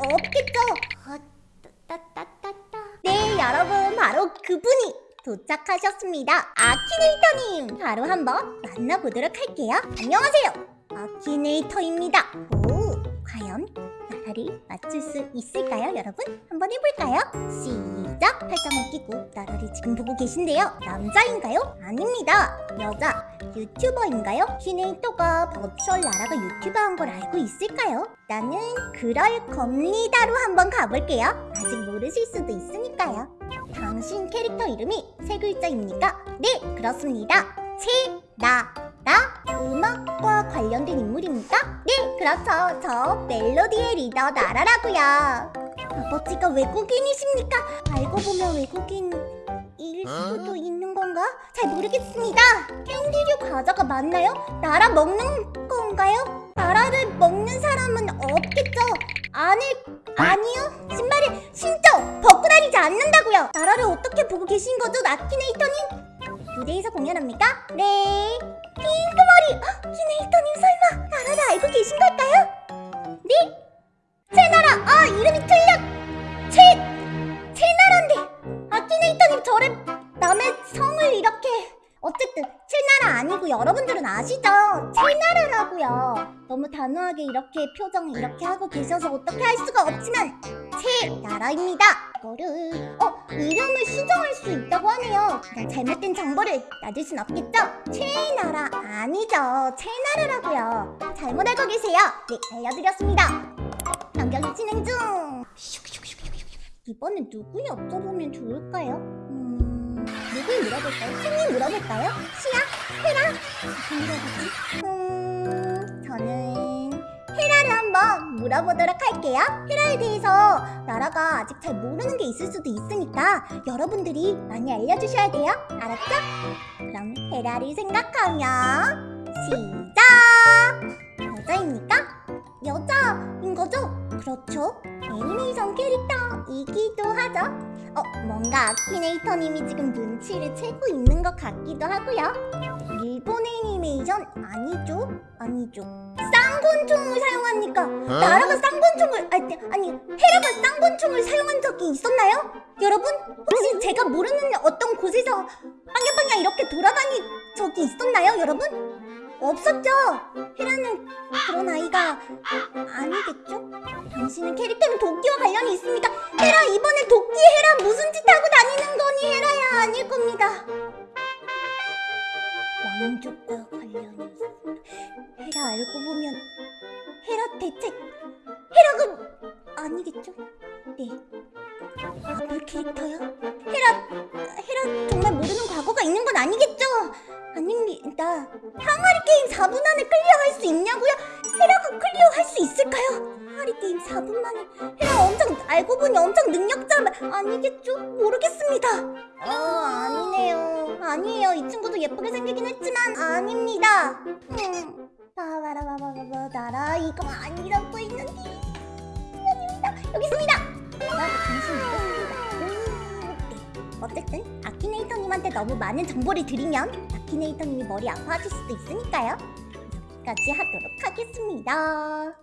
없겠죠? 아, 따따따따. 네, 여러분 바로 그분이 도착하셨습니다. 아키네이터님 바로 한번 만나보도록 할게요. 안녕하세요. 아키네이터입니다. 오, 과연 나라를 맞출 수 있을까요, 여러분? 한번 해볼까요? 시 작! 팔짱을 끼고 나라를 지금 보고 계신데요. 남자인가요? 아닙니다. 여자. 유튜버인가요? 키네이터가 버추얼 나라가 유튜버 한 걸 알고 있을까요? 나는 그럴 겁니다로 한번 가볼게요. 아직 모르실 수도 있으니까요. 당신 캐릭터 이름이 세 글자입니까? 네, 그렇습니다. 채나라 음악과 관련된 인물입니까? 네, 그렇죠. 저 멜로디의 리더 나라라고요. 아버지가 외국인이십니까? 알고 보면 외국인일 수도 있는 건가? 잘 모르겠습니다. 캔디류 과자가 맞나요? 나라 먹는 건가요? 나라를 먹는 사람은 없겠죠? 아니, 아니요. 신발을 신죠! 벗고 다니지 않는다고요! 나라를 어떻게 보고 계신 거죠, 나키네이터님? 무대에서 공연합니까? 네. 핑크 머리! 헉, 키네이터님 설마 나라를 알고 계신 걸까요? 네? 어쨌든 채나라 아니고 여러분들은 아시죠? 채나라라고요. 너무 단호하게 이렇게 표정을 이렇게 하고 계셔서 어떻게 할 수가 없지만 채나라입니다. 이거를 어 이름을 수정할 수 있다고 하네요. 그냥 잘못된 정보를 놔줄 순 없겠죠? 채나라 아니죠. 채나라라고요. 잘못 알고 계세요. 네 알려드렸습니다. 변경이 진행 중. 이번엔 누구 여쭤보면 좋을까요? 음, 누굴 물어볼까요? 손님 물어볼까요? 시야? 헤라? 누구? 음, 저는 헤라를 한번 물어보도록 할게요. 헤라에 대해서 나라가 아직 잘 모르는 게 있을 수도 있으니까 여러분들이 많이 알려주셔야 돼요. 알았죠? 그럼 헤라를 생각하면 시작! 여자입니까? 여자인 거죠? 그렇죠. 애니메이션 캐릭터이기도 하죠. 어, 뭔가 아키네이터님이 지금 눈치를 채고 있는 것 같기도 하고요. 일본 애니메이션 아니죠? 아니죠. 쌍권총을 사용합니까? 나라가 쌍권총을 아니, 아니 헤라가 쌍권총을 사용한 적이 있었나요? 여러분 혹시 제가 모르는 어떤 곳에서 빵야빵야 이렇게 돌아다닌 적이 있었나요, 여러분? 없었죠? 헤라는 그런 아이가 아니겠죠? 당신은 캐릭터는 도끼와 관련이 있습니까? 헤라 이번 짓 하고 다니는 거니 헤라야 아닐 겁니다. 왕족과 관련이. 헤라 알고 보면 헤라 대체 헤라가 아니겠죠? 네. 아볼 캐릭터요? 헤라 헤라 정말 모르는 과거가 있는 건 아니겠죠? 아닙니다. 항아리 게임 4분 안에 클리어할 수 있냐고요? 헤라가 클리어할 수 있을까요? 항아리 게임 4분 만에 헤라 엄청 알고 보니 엄청 능력자 아니겠죠? 모르겠습니다. 어 아니네요. 아니에요. 이 친구도 예쁘게 생기긴 했지만 아닙니다. 음. 나라 이거 아니라고 했는데 아닙니다. 여기 있습니다. 믿었습니다. 음, 네. 어쨌든 아키네이터님한테 너무 많은 정보를 드리면 아키네이터님이 머리 아파하실 수도 있으니까요. 여기까지 하도록 하겠습니다.